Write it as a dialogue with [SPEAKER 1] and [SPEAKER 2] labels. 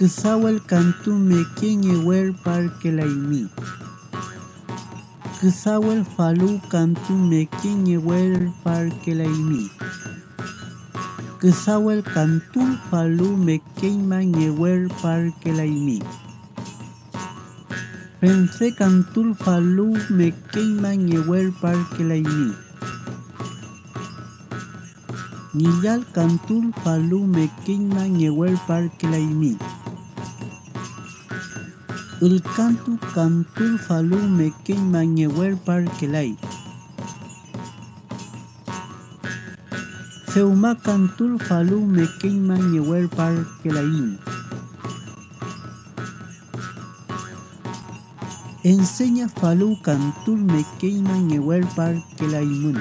[SPEAKER 1] Parkelaimi Kesawel mekien nyer parkelaimi Kesawel kantu mekien nyer parkelaimi Kesawel falu kantu mekien nyer parkelaimi Kesawel kantu falu mekien man nyer parkelaimi Pense kantul falu me queiman yewer parque laimi. Niyal kantul falu me queiman yewer parque laimi. El cantu cantul falu me queiman yewer parque lai. Seuma cantul falu me queiman yewer parque laim. Enseña falu cantul me queiman yewer parque laimun.